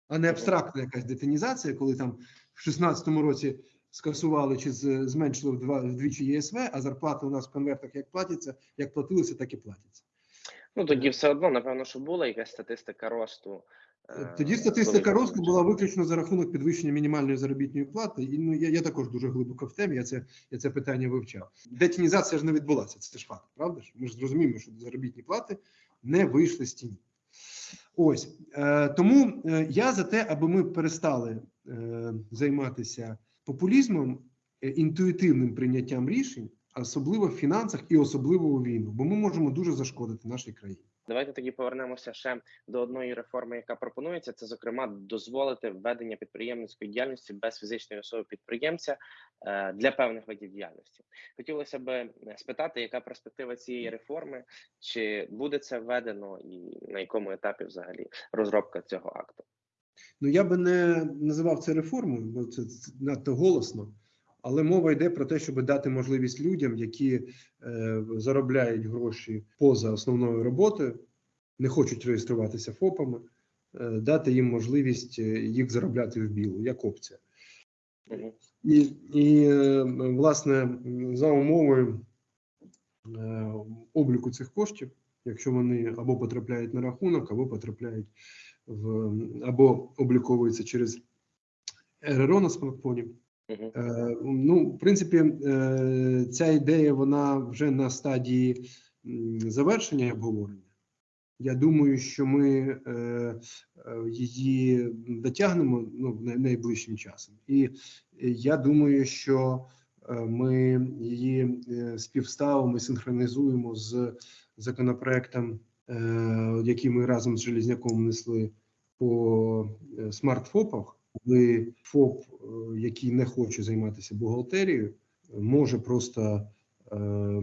а не абстрактна якась детінізація, коли там в 16-му році скасували чи зменшили вдвічі ЄСВ, а зарплати у нас в конвертах як платяться, як платилися, так і платяться. Ну тоді все одно, напевно, що була якась статистика росту. Е, Тоді статистика росту була виключно за рахунок підвищення мінімальної заробітної плати. І ну я, я також дуже глибоко в темі. Я це я це питання вивчав. Детінізація ж не відбулася. Це ж факт, правда ж? Ми ж зрозуміємо, що заробітні плати не вийшли з тіні. Ось е, тому е, я за те, аби ми перестали е, займатися популізмом, е, інтуїтивним прийняттям рішень, особливо в фінансах і особливо у війну, бо ми можемо дуже зашкодити нашій країні. Давайте тоді повернемося ще до одної реформи, яка пропонується. Це зокрема дозволити введення підприємницької діяльності без фізичної особи підприємця е, для певних видів діяльності. Хотілося б е, спитати, яка перспектива цієї реформи, чи буде це введено, і на якому етапі взагалі розробка цього акту? Ну я би не називав це реформою, бо це надто голосно. Але мова йде про те, щоб дати можливість людям, які е, заробляють гроші поза основною роботою, не хочуть реєструватися ФОПами, е, дати їм можливість е, їх заробляти в білу, як опція. І, і е, власне, за умовою е, обліку цих коштів, якщо вони або потрапляють на рахунок, або потрапляють в або обліковуються через РРО на смартфоні. Е, Ну, в принципі, е, ця ідея вона вже на стадії завершення обговорення. Я думаю, що ми е, її дотягнемо ну, найближчим часом. І я думаю, що ми її співставимо і синхронізуємо з законопроектом, який ми разом з Железняком внесли по смартфопах, коли ФОП, е, який не хоче займатися бухгалтерією, може просто е,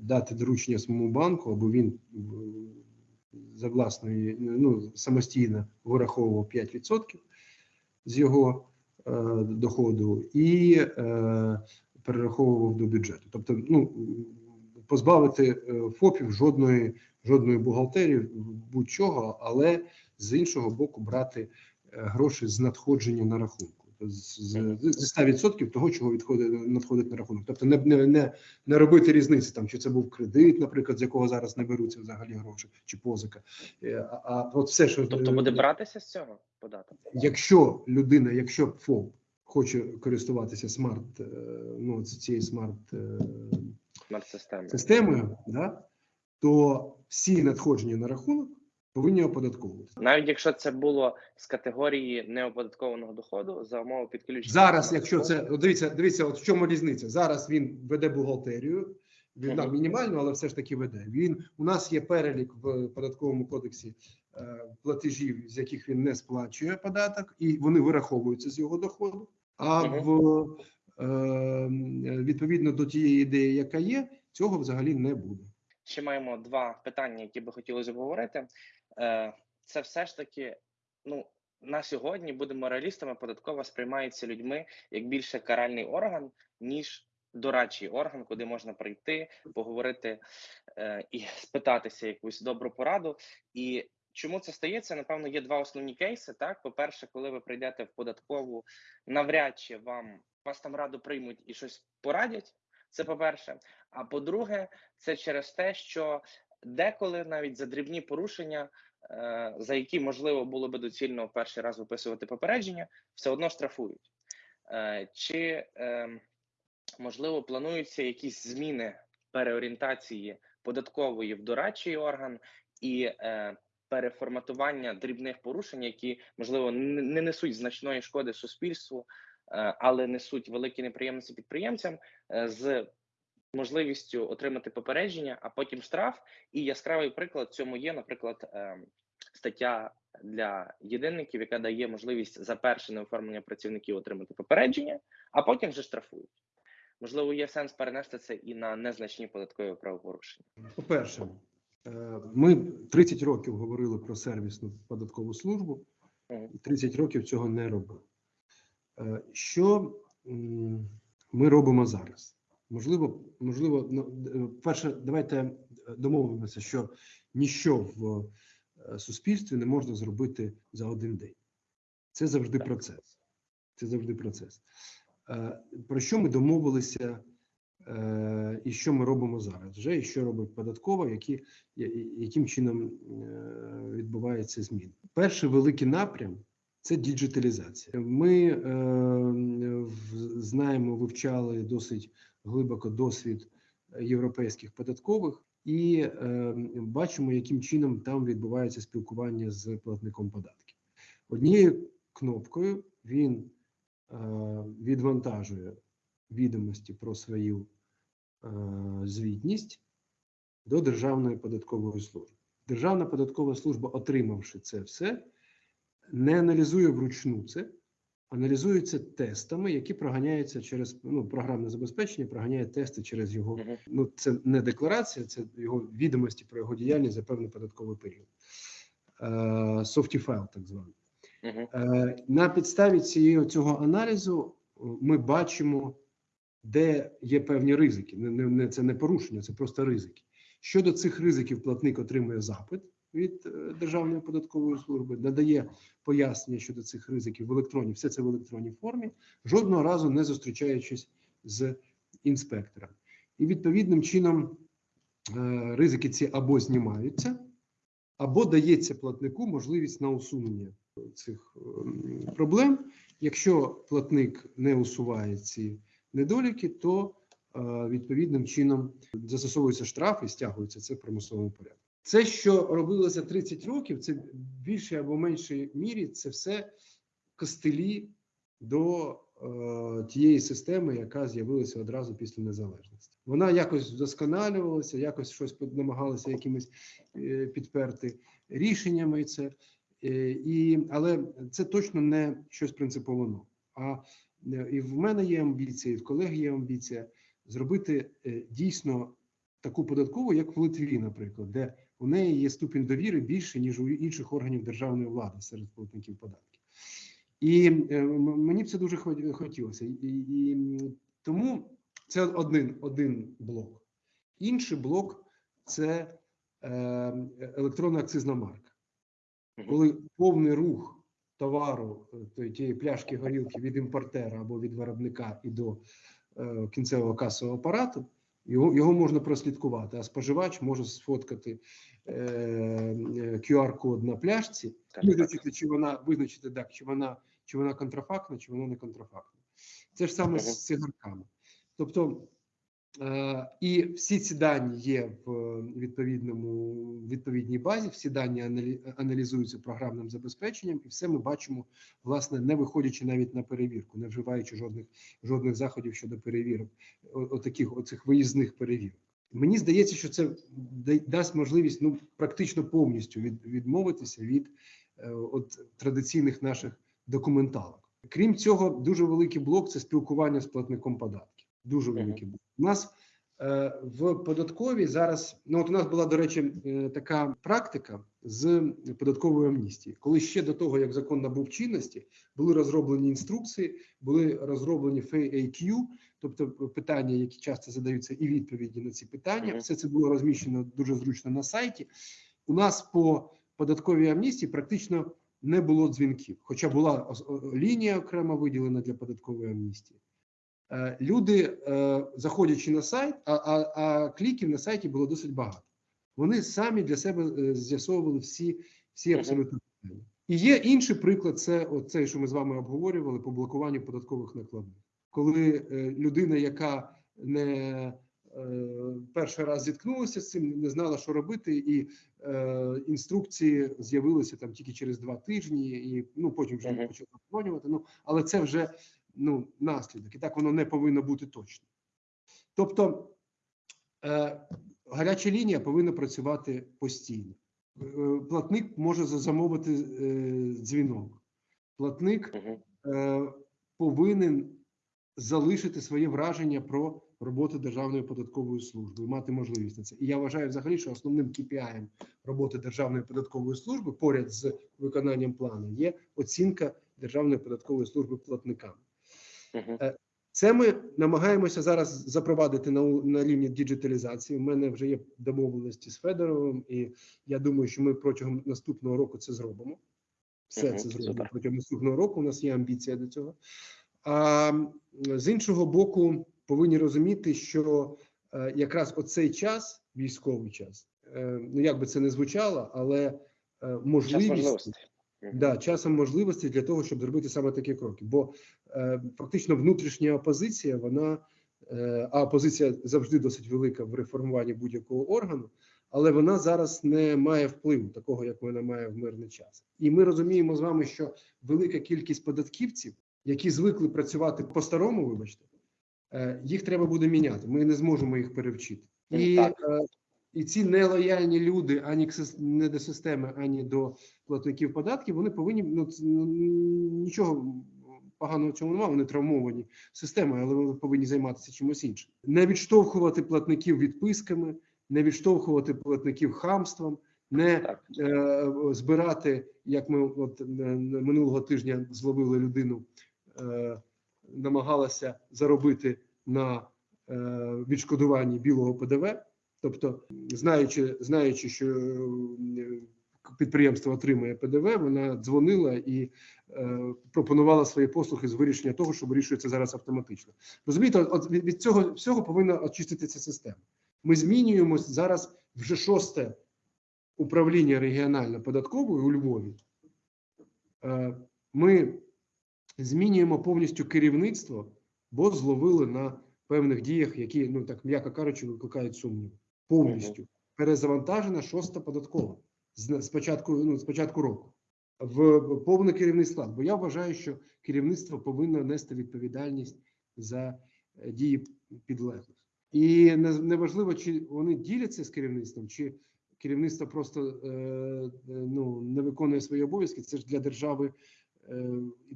дати доручення своєму банку, або він е, за власної ну самостійно вираховував 5% з його е, доходу і е, перераховував до бюджету. Тобто, ну позбавити е, ФОПів жодної жодної бухгалтерії будь-чого, але з іншого боку брати е, гроші з надходження на рахунку. З, з, зі 100% того, чого відходить надходить на рахунок. Тобто не, не, не, не робити різниці, там чи це був кредит, наприклад, з якого зараз не беруться взагалі гроші, чи позика. Е, А, а от все, що Тобто буде братися з цього податок? якщо людина, якщо ФОП хоче користуватися смарт, е, ну цією смарт е, Смарт-системи. системою, да, то всі надходження на рахунок повинні оподатковуватися. Навіть якщо це було з категорії неоподаткованого доходу за умови підключення. Зараз, якщо це дивіться, дивіться, от в чому різниця. Зараз він веде бухгалтерію. Він да, мінімально, але все ж таки веде. Він у нас є перелік в податковому кодексі е, платежів, з яких він не сплачує податок, і вони вираховуються з його доходу. А в е, відповідно до тієї ідеї, яка є, цього взагалі не буде. Ще маємо два питання, які би хотілося обговорити. Е, Це все ж таки, ну на сьогодні будемо реалістами. Податкова сприймається людьми як більше каральний орган, ніж дорадчий орган, куди можна прийти, поговорити е, і спитатися якусь добру пораду. І чому це стається? Напевно, є два основні кейси. Так, по-перше, коли ви прийдете в податкову, навряд чи вам вас там раду приймуть і щось порадять. Це по-перше. А по-друге, це через те, що деколи навіть за дрібні порушення, е, за які можливо було би доцільно в перший раз виписувати попередження, все одно штрафують. Е, Чи е, можливо плануються якісь зміни переорієнтації податкової в дорадчий орган і е, переформатування дрібних порушень, які можливо не не несуть значної шкоди суспільству, але несуть великі неприємності підприємцям з можливістю отримати попередження, а потім штраф. І яскравий приклад цьому є, наприклад, ем, стаття для єдинників, яка дає можливість за перше неоформлення працівників отримати попередження, а потім вже штрафують. Можливо, є сенс перенести це і на незначні податкові правопорушення. По-перше, Е, Ми 30 років говорили про сервісну податкову службу, і 30 років цього не робили. Е, Що ми робимо зараз? Можливо, можливо, ну, перше, давайте домовимося, що ніщо в е, суспільстві не можна зробити за один день. Це завжди процес. Це завжди процес. Е, Про що ми домовилися е, і що ми робимо зараз? Вже і що робить податкова, які, яким чином е, відбувається змін? Перший великий напрям це діджиталізація. Ми е, знаємо, вивчали досить глибоко досвід європейських податкових і е, бачимо, яким чином там відбувається спілкування з платником податків. Однією кнопкою він е, відвантажує відомості про свою е, звітність до Державної податкової служби. Державна податкова служба, отримавши це все, не аналізує вручну це, аналізується тестами, які проганяються через ну, програмне забезпечення, проганяє тести через його. Ну, це не декларація, це його відомості про його діяльність за певний податковий період. Е, SAF-T файл, так званий. Мгм. Е, На підставі цієї цього аналізу е, ми бачимо, де є певні ризики. Не, не, не це не порушення, це просто ризики. Щодо цих ризиків, платник отримує запит від е, Державної податкової служби, надає пояснення щодо цих ризиків в електронній, все це в електронній формі, жодного разу не зустрічаючись з інспектором. І відповідним чином е, ризики ці або знімаються, або дається платнику можливість на усунення цих ем, проблем. Якщо платник не усуває ці недоліки, то е, відповідним чином застосовується штраф і стягується це в примусовому порядку. Це, що робилося 30 років, це в більшій або меншій мірі, це все костелі до е, тієї системи, яка з'явилася одразу після незалежності. Вона якось вдосконалювалася, якось щось намагалася якимось е, підперти рішеннями. Це Е, і, але це точно не щось принципово нове. А е, і в мене є амбіція, і в колеги є амбіція зробити е, дійсно таку податкову, як в Литві, наприклад, де у неї є ступінь довіри більше, ніж у інших органів державної влади серед платників податків. І е, мені б це дуже хотілося. І, і тому це один, один блок. Інший блок це е, електронна акцизна марка коли повний рух товару е, тієї пляшки горілки від імпортера або від виробника і до е, кінцевого касового апарату, його, його можна прослідкувати, а споживач може сфоткати е, е, QR-код на пляшці, Так, так. визначити, чи вона визначити так, чи вона чи вона контрафактна, чи вона не контрафактна. Це ж саме так. з цигарками. Тобто І всі ці дані є в відповідному відповідній базі. Всі дані аналі- аналізуються програмним забезпеченням, і все ми бачимо, власне, не виходячи навіть на перевірку, не вживаючи жодних жодних заходів щодо перевірок, отаких оцих виїзних перевірок. Мені здається, що це да- дасть можливість ну практично повністю від, відмовитися від е, от традиційних наших документалок. Крім цього, дуже великий блок це спілкування з платником податків. Дуже великий блок. У нас е, в податковій зараз. Ну от у нас була до речі е, така практика з податкової амністії, коли ще до того як закон набув чинності, були розроблені інструкції, були розроблені FAQ, тобто питання, які часто задаються, і відповіді на ці питання. Все це було розміщено дуже зручно на сайті. У нас по податковій амністії практично не було дзвінків, хоча була лінія окремо виділена для податкової амністії. Е, Люди, е, заходячи на сайт, а, а, а кліків на сайті було досить багато. Вони самі для себе е, з'ясовували всі, всі абсолютно питання. І є інший приклад: це оцей, що ми з вами обговорювали по блокуванню податкових накладних. Коли людина, яка не перший раз зіткнулася з цим, не знала, що робити, і е, інструкції з'явилися там тільки через два тижні, і ну потім вже почали обговорювати. Ну але це вже ну наслідок, і так воно не повинно бути точно. Тобто е, гаряча лінія повинна працювати постійно. Е, Платник може замовити е, дзвінок. Платник е, повинен залишити своє враження про роботу Державної податкової служби, і мати можливість на це. І я вважаю взагалі, що основним KPI роботи Державної податкової служби поряд з виконанням плану є оцінка Державної податкової служби платникам. Мгм. Це ми намагаємося зараз запровадити на, на рівні діджиталізації. У мене вже є домовленості з Федоровим, і я думаю, що ми протягом наступного року це зробимо. Все це зробимо протягом наступного року. У нас є амбіція до цього. А з іншого боку, повинні розуміти, що е, якраз оцей час, військовий час, е, ну як би це не звучало, але е, можливість. Да, часом можливості для того, щоб зробити саме такі кроки. Бо е, фактично внутрішня опозиція, вона е, а опозиція завжди досить велика в реформуванні будь-якого органу, але вона зараз не має впливу такого, як вона має в мирний час. І ми розуміємо з вами, що велика кількість податківців, які звикли працювати по-старому, вибачте, е, їх треба буде міняти. Ми не зможемо їх перевчити. І, Так. е, і ці нелояльні люди ані не до системи, ані до платників податків, вони повинні ну, ну, нічого поганого в цьому немає. Вони травмовані системою, але вони повинні займатися чимось іншим. Не відштовхувати платників відписками, не відштовхувати платників хамством, не е, збирати, як ми от е, минулого тижня зловили людину, е, намагалася заробити на е, відшкодуванні білого ПДВ. Тобто, знаючи, знаючи, що е, підприємство отримує ПДВ, вона дзвонила і е, пропонувала свої послуги з вирішення того, що вирішується зараз автоматично. Розумієте, от- від, цього всього повинна очиститися система. Ми змінюємо зараз вже шосте управління регіонально податкової у Львові. Е, Ми змінюємо повністю керівництво, бо зловили на певних діях, які, ну так м'яко кажучи, викликають сумнів. Повністю перезавантажена шоста податкова з початку, ну, з початку року в повний керівний склад. Бо я вважаю, що керівництво повинно нести відповідальність за е, дії підлеглих. І неважливо, чи вони діляться з керівництвом, чи керівництво просто е, е, ну, не виконує свої обов'язки. Це ж для держави.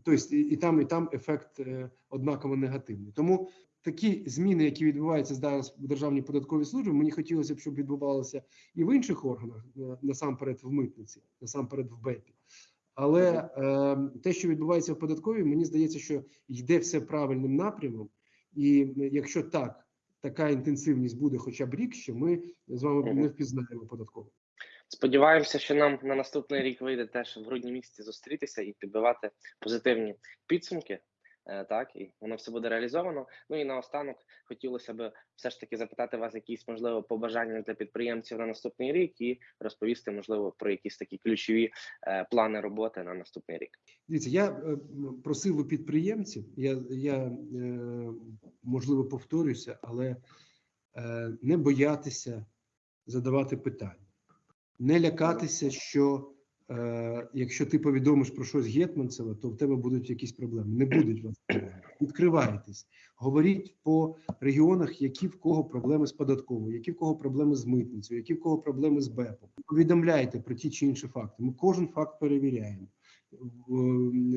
Тобто, і, там, і там ефект однаково негативний. Тому такі зміни, які відбуваються зараз в державній податковій службі, мені хотілося б, щоб відбувалося і в інших органах, е, насамперед в митниці, насамперед в БЕПі. Але е, те, що відбувається в податковій, мені здається, що йде все правильним напрямом. І е, якщо так, така інтенсивність буде хоча б рік, що ми з вами не впізнаємо податково. Сподіваємося, що нам на наступний рік вийде теж в грудні місяці зустрітися і підбивати позитивні підсумки. Е, Так, і воно все буде реалізовано. Ну і наостанок хотілося б все ж таки запитати вас якісь можливо побажання для підприємців на наступний рік і розповісти, можливо, про якісь такі ключові е, плани роботи на наступний рік. Дивіться, я е, просив у підприємців, я, я можливо повторюся, але не боятися задавати питання, не лякатися, що е, якщо ти повідомиш про щось Гетманцева, то в тебе будуть якісь проблеми. Не будуть вас. Відкривайтесь, говоріть по регіонах, які в кого проблеми з податковою, які в кого проблеми з митницею, які в кого проблеми з БЕПом. Повідомляйте про ті чи інші факти. Ми кожен факт перевіряємо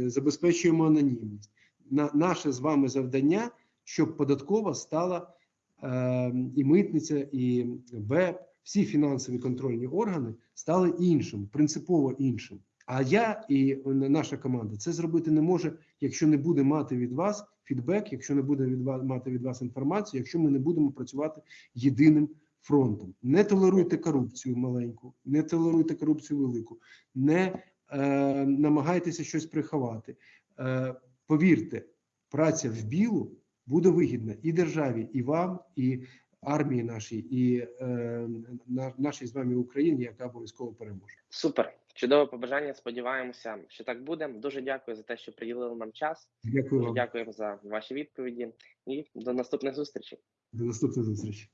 забезпечуємо анонімність. На наше з вами завдання, щоб податкова стала е, і митниця, і БЕП, всі фінансові контрольні органи стали іншим, принципово іншим. А я і наша команда це зробити не може, якщо не буде мати від вас фідбек, якщо не буде від вас мати від вас інформацію, якщо ми не будемо працювати єдиним фронтом. Не толеруйте корупцію маленьку, не толеруйте корупцію велику, не е, намагайтеся щось приховати. Е, повірте, праця в білу буде вигідна і державі, і вам, і армії нашій, і е, на, нашій з вами Україні, яка обов'язково переможе. Супер, чудове побажання. Сподіваємося, що так буде. Дуже дякую за те, що приділили нам час. Дякую Дуже вам. дякуємо за ваші відповіді і до наступних зустрічей. До наступних зустрічі.